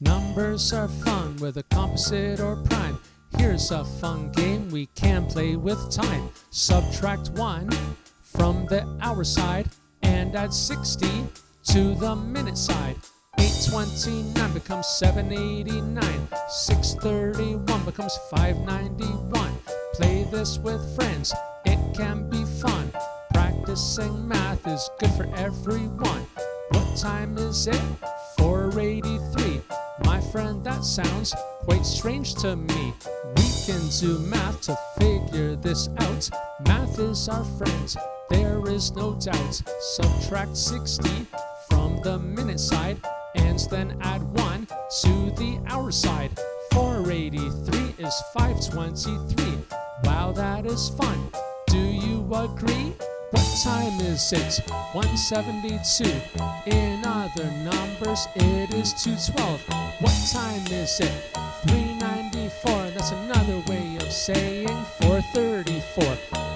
Numbers are fun, whether composite or prime. Here's a fun game we can play with time. Subtract 1 from the hour side and add 60 to the minute side. 829 becomes 789. 631 becomes 591. Play this with friends, it can be fun. Practicing math is good for everyone. What time is it? 483. Friend, that sounds quite strange to me. We can do math to figure this out. Math is our friend, there is no doubt. Subtract 60 from the minute side and then add 1 to the hour side. 483 is 523. Wow, that is fun. Do you agree? What time is it? 172. In other numbers, it is 212. What time is it? 394. That's another way of saying 434.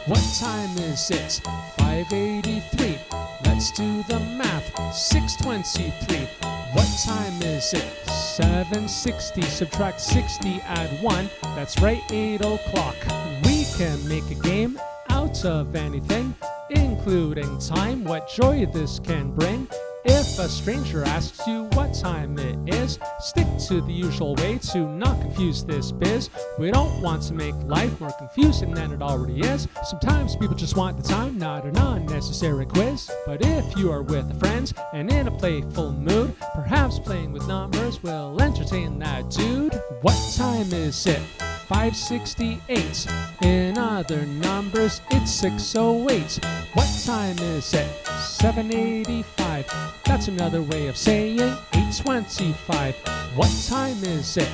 What time is it? 583. Let's do the math. 623. What time is it? 760. Subtract 60, add 1. That's right, 8 o'clock. We can make a game out of anything, including time, what joy this can bring. If a stranger asks you what time it is, stick to the usual way to not confuse this biz. We don't want to make life more confusing than it already is. Sometimes people just want the time, not an unnecessary quiz. But if you are with friends and in a playful mood, perhaps playing with numbers will entertain that dude. What time is it? 568. In other numbers, it's 608. What time is it? 785. That's another way of saying 825. What time is it?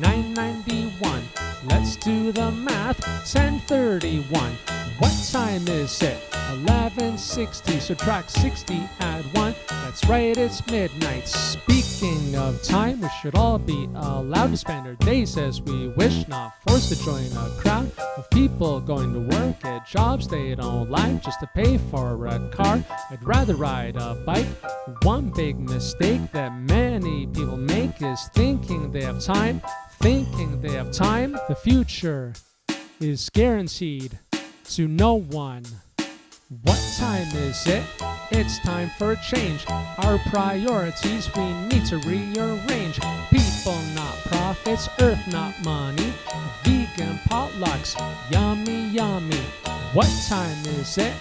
991. Let's do the math. 1031. What time is it? 1160. Subtract 60, add 1. That's right, it's midnight. Speaking of time, we should all be allowed to spend our days as we wish, not forced to join a crowd of people going to work at jobs they don't like just to pay for a car. I'd rather ride a bike. One big mistake that many people make is thinking they have time. Thinking they have time. The future is guaranteed to no one. What time is it? It's time for a change. Our priorities we need to rearrange. People, not profits, earth, not money. Vegan potlucks, yummy, yummy. What time is it?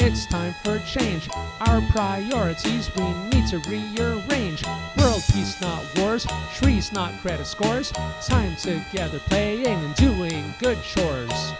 It's time for a change. Our priorities we need to rearrange. World peace, not wars. Trees, not credit scores. Time together playing and doing good chores.